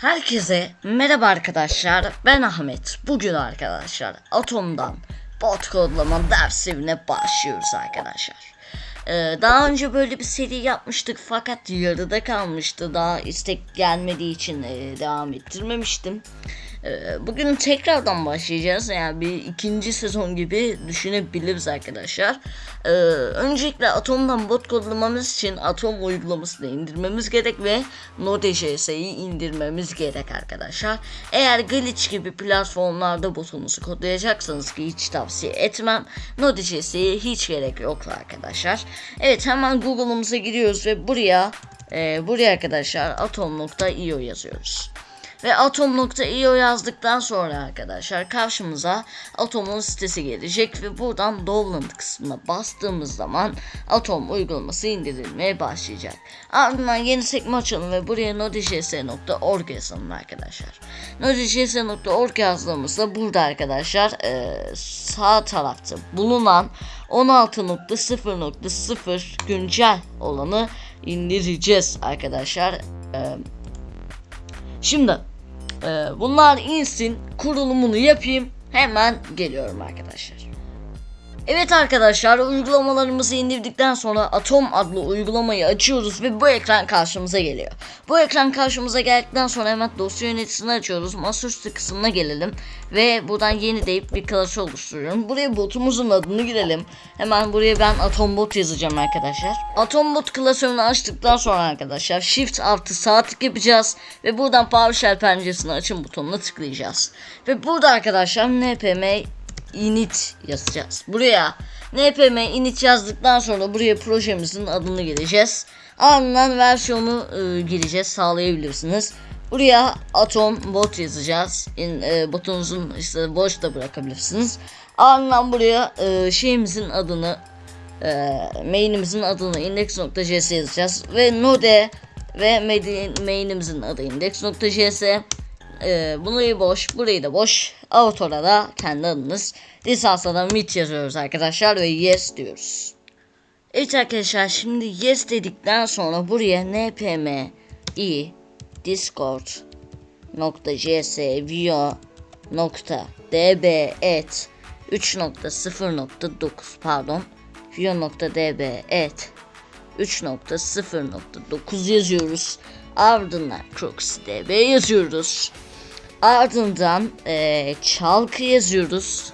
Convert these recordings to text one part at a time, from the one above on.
Herkese merhaba arkadaşlar. Ben Ahmet. Bugün arkadaşlar Atom'dan bot kodlama dersine başlıyoruz arkadaşlar. Ee, Daha önce böyle bir seri yapmıştık fakat yarıda kalmıştı. Daha istek gelmediği için e, devam ettirmemiştim Bugün tekrardan başlayacağız. Yani bir ikinci sezon gibi düşünebiliriz arkadaşlar. Ee, Öncelikle Atom'dan bot kodlamamız için Atom uygulamasını indirmemiz gerek ve Node.js'yi indirmemiz gerek arkadaşlar. Eğer Glitch gibi platformlarda botunuzu kodlayacaksanız ki hiç tavsiye etmem. Node.js'ye hiç gerek yok arkadaşlar. Evet hemen Google'ımıza giriyoruz ve buraya e, buraya arkadaşlar atom.io yazıyoruz. Ve atom.io yazdıktan sonra arkadaşlar karşımıza atomun sitesi gelecek ve buradan download kısmına bastığımız zaman atom uygulaması indirilmeye başlayacak. Ardından yeni sekme açalım ve buraya node.js.org yazalım arkadaşlar. node.js.org yazdığımızda burada arkadaşlar e, sağ tarafta bulunan 16.0.0 güncel olanı indireceğiz arkadaşlar. E, Şimdi e, bunlar insin kurulumunu yapayım hemen geliyorum arkadaşlar. Evet arkadaşlar uygulamalarımızı indirdikten sonra Atom adlı uygulamayı açıyoruz ve bu ekran karşımıza geliyor. Bu ekran karşımıza geldikten sonra hemen dosya yöneticisini açıyoruz. Masaüstü kısmına gelelim ve buradan yeni deyip bir klası oluşturuyorum. Buraya botumuzun adını girelim. Hemen buraya ben Atom bot yazacağım arkadaşlar. Atom bot klasörünü açtıktan sonra arkadaşlar Shift artı sağ tık yapacağız ve buradan PowerShell penceresini açın butonuna tıklayacağız. Ve burada arkadaşlar npm init yazacağız. Buraya npm init yazdıktan sonra buraya projemizin adını gireceğiz. Ardından versiyonu e, gireceğiz sağlayabilirsiniz. Buraya atom bot yazacağız. In, e, botunuzun işte boş da bırakabilirsiniz. Ardından buraya e, şeyimizin adını e, main'imizin adını index.js yazacağız ve node ve main- main'imizin adı index.js ee, burayı boş, burayı da boş. Autor'a da kendi adınız. Lisansa da mit yazıyoruz arkadaşlar ve yes diyoruz. Evet arkadaşlar şimdi yes dedikten sonra buraya npm i discord nokta js vio nokta db et 3.0.9 pardon vio nokta db et 3.0.9 yazıyoruz. Ardından CroxDB yazıyoruz. Ardından e, çalkı yazıyoruz.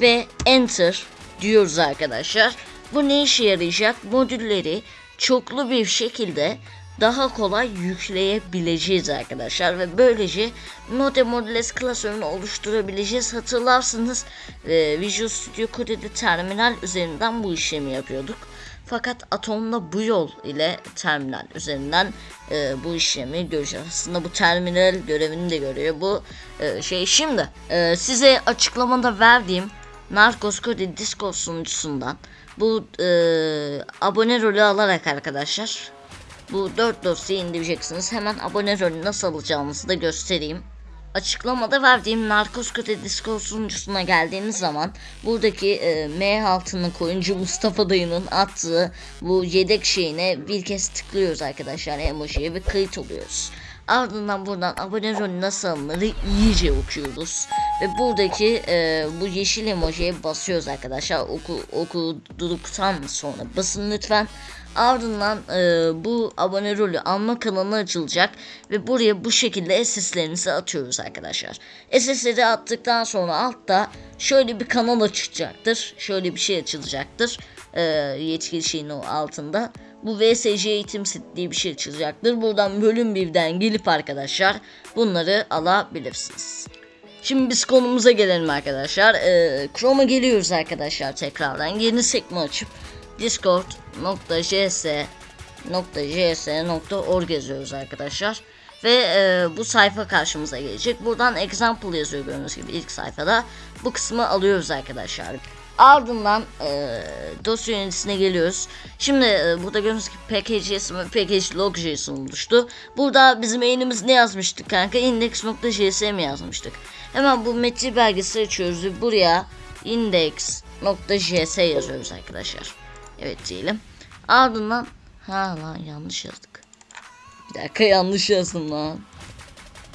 Ve Enter diyoruz arkadaşlar. Bu ne işe yarayacak? Modülleri çoklu bir şekilde daha kolay yükleyebileceğiz arkadaşlar ve böylece Node Modules klasörünü oluşturabileceğiz. Hatırlarsınız e, Visual Studio Code'de terminal üzerinden bu işlemi yapıyorduk. Fakat Atom'la bu yol ile terminal üzerinden e, bu işlemi göreceğiz. Aslında bu terminal görevini de görüyor bu e, şey. Şimdi e, size açıklamada verdiğim Narcos Code Discord sunucusundan bu e, abone rolü alarak arkadaşlar bu 4 dosyayı indireceksiniz. Hemen abone rolü nasıl alacağınızı da göstereyim. Açıklamada verdiğim Narcos Kate Discord sunucusuna geldiğiniz zaman buradaki e, M altını koyuncu Mustafa dayının attığı bu yedek şeyine bir kez tıklıyoruz arkadaşlar emojiye ve kayıt oluyoruz. Ardından buradan abone rolü nasıl alınır iyice okuyoruz. Ve buradaki e, bu yeşil emojiye basıyoruz arkadaşlar. Oku, okuduktan sonra basın lütfen. Ardından e, bu abone rolü alma kanalı açılacak ve buraya bu şekilde SS'lerinizi atıyoruz arkadaşlar. SS'leri attıktan sonra altta şöyle bir kanal açılacaktır. Şöyle bir şey açılacaktır. E, yetkili şeyin o altında. Bu VSC eğitim set diye bir şey açılacaktır. Buradan bölüm birden gelip arkadaşlar bunları alabilirsiniz. Şimdi biz konumuza gelelim arkadaşlar. Ee, Chrome'a geliyoruz arkadaşlar tekrardan. Yeni sekme açıp discord.js.js.org yazıyoruz arkadaşlar. Ve e, bu sayfa karşımıza gelecek. Buradan example yazıyor gördüğünüz gibi ilk sayfada. Bu kısmı alıyoruz arkadaşlar. Ardından e, dosya yöneticisine geliyoruz. Şimdi e, burada gördüğünüz gibi package.js ve package.log.js oluştu. Burada bizim eğilimiz ne yazmıştık kanka? index.js mi yazmıştık? Hemen bu metin belgesi açıyoruz ve buraya index.js yazıyoruz arkadaşlar. Evet diyelim. Ardından ha lan yanlış yazdık. Bir dakika yanlış yazdım lan.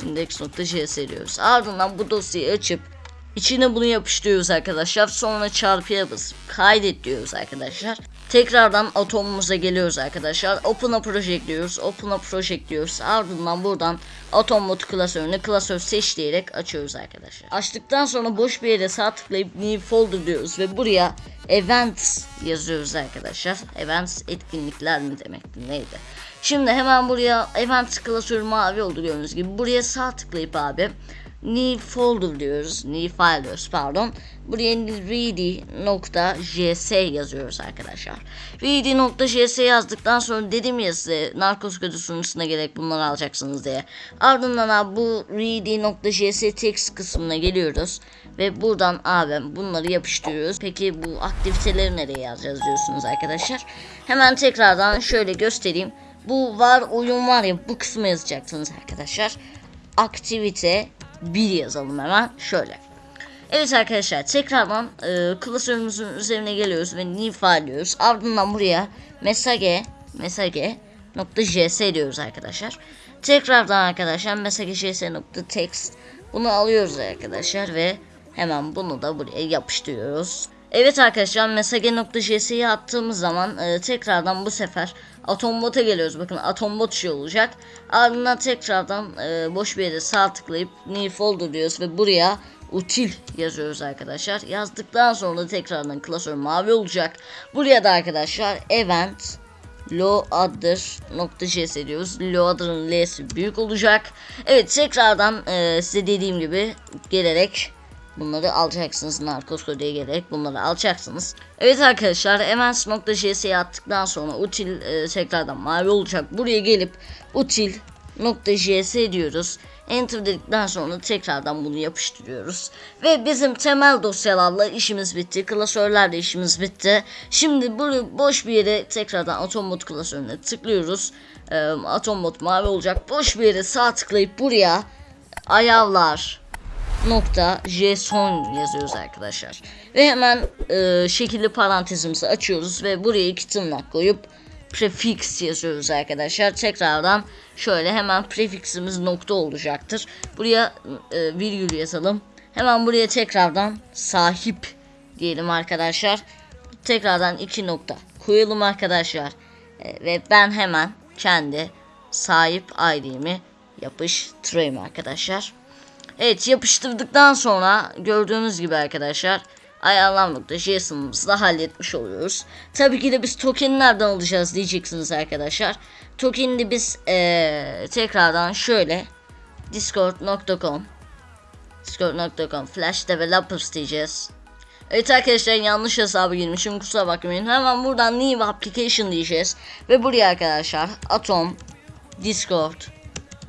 index.js diyoruz. Ardından bu dosyayı açıp içine bunu yapıştırıyoruz arkadaşlar. Sonra çarpıya basıp kaydet diyoruz arkadaşlar. Tekrardan atomumuza geliyoruz arkadaşlar. Open'a project diyoruz. Open'a project diyoruz. Ardından buradan atom mod klasörünü klasör seç diyerek açıyoruz arkadaşlar. Açtıktan sonra boş bir yere sağ tıklayıp new folder diyoruz ve buraya events yazıyoruz arkadaşlar. Events etkinlikler mi demekti neydi? Şimdi hemen buraya event klasörü mavi oldu gördüğünüz gibi. Buraya sağ tıklayıp abi new folder diyoruz. New file diyoruz pardon. Buraya ready.js yazıyoruz arkadaşlar. ready.js yazdıktan sonra dedim ya size narkoz kodu sunucusuna gerek bunları alacaksınız diye. Ardından abi bu ready.js text kısmına geliyoruz. Ve buradan abi bunları yapıştırıyoruz. Peki bu aktiviteleri nereye yazacağız diyorsunuz arkadaşlar. Hemen tekrardan şöyle göstereyim. Bu var oyun var ya bu kısmı yazacaksınız arkadaşlar. Aktivite 1 yazalım hemen şöyle. Evet arkadaşlar tekrardan e, klasörümüzün üzerine geliyoruz ve new diyoruz. Ardından buraya mesage mesage nokta js diyoruz arkadaşlar. Tekrardan arkadaşlar mesage js nokta text bunu alıyoruz arkadaşlar ve hemen bunu da buraya yapıştırıyoruz. Evet arkadaşlar mesage.js'yi attığımız zaman e, tekrardan bu sefer Atombot'a geliyoruz. Bakın Atombot şey olacak. Ardından tekrardan e, boş bir yere sağ tıklayıp new folder diyoruz ve buraya util yazıyoruz arkadaşlar. Yazdıktan sonra da tekrardan klasör mavi olacak. Buraya da arkadaşlar event loader.js diyoruz. Loader'ın L'si büyük olacak. Evet tekrardan e, size dediğim gibi gelerek Bunları alacaksınız. Narkoz diye gerek bunları alacaksınız. Evet arkadaşlar events.js'ye attıktan sonra util e, tekrardan mavi olacak. Buraya gelip util.js diyoruz. Enter dedikten sonra tekrardan bunu yapıştırıyoruz. Ve bizim temel dosyalarla işimiz bitti. Klasörlerle işimiz bitti. Şimdi bunu boş bir yere tekrardan atom mod klasörüne tıklıyoruz. Ee, atom mod mavi olacak. Boş bir yere sağ tıklayıp buraya ayarlar nokta json yazıyoruz arkadaşlar. Ve hemen e, şekilli parantezimizi açıyoruz ve buraya iki tırnak koyup prefix yazıyoruz arkadaşlar. Tekrardan şöyle hemen prefiximiz nokta olacaktır. Buraya e, virgül yazalım. Hemen buraya tekrardan sahip diyelim arkadaşlar. Tekrardan iki nokta koyalım arkadaşlar. E, ve ben hemen kendi sahip ID'mi yapıştırayım arkadaşlar. Evet yapıştırdıktan sonra gördüğünüz gibi arkadaşlar ayarlanma.json'ımızı da halletmiş oluyoruz. Tabii ki de biz token'i nereden alacağız diyeceksiniz arkadaşlar. Token'i biz ee, tekrardan şöyle discord.com discord.com flash developers diyeceğiz. Evet arkadaşlar yanlış hesabı girmişim kusura bakmayın. Hemen buradan new application diyeceğiz. Ve buraya arkadaşlar atom discord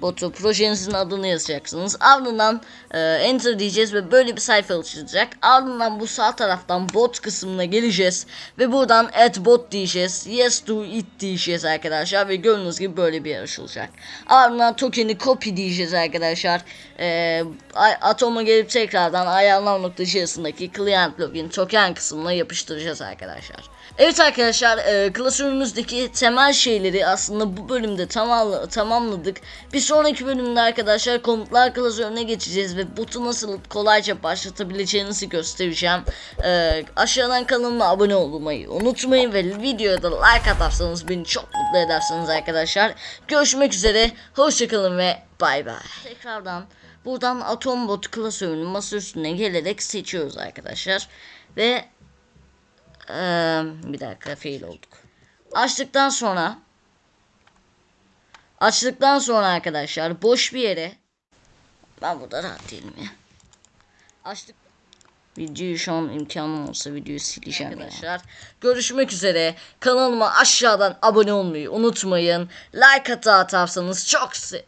botu projenizin adını yazacaksınız. Ardından e, enter diyeceğiz ve böyle bir sayfa açılacak. Ardından bu sağ taraftan bot kısmına geleceğiz ve buradan add bot diyeceğiz. Yes to it diyeceğiz arkadaşlar ve gördüğünüz gibi böyle bir yer açılacak. Ardından token'i copy diyeceğiz arkadaşlar. E, Atom'a gelip tekrardan ayarlar.js'ındaki client login token kısmına yapıştıracağız arkadaşlar. Evet arkadaşlar e, klasörümüzdeki temel şeyleri aslında bu bölümde tamam, tamamladık. Bir sonraki bölümde arkadaşlar komutlar klasörüne geçeceğiz ve botu nasıl kolayca başlatabileceğinizi göstereceğim. E, aşağıdan kanalıma abone olmayı unutmayın ve videoya da like atarsanız beni çok mutlu edersiniz arkadaşlar. Görüşmek üzere hoşçakalın ve bay bay. Tekrardan buradan Atombot klasörünün masa üstüne gelerek seçiyoruz arkadaşlar. Ve ee, bir dakika fail olduk. Açtıktan sonra açtıktan sonra arkadaşlar boş bir yere ben burada rahat değilim ya. Açtık Videoyu şu an imkanım olsa videoyu sileceğim arkadaşlar. Ya. Görüşmek üzere. Kanalıma aşağıdan abone olmayı unutmayın. Like hata atarsanız çok se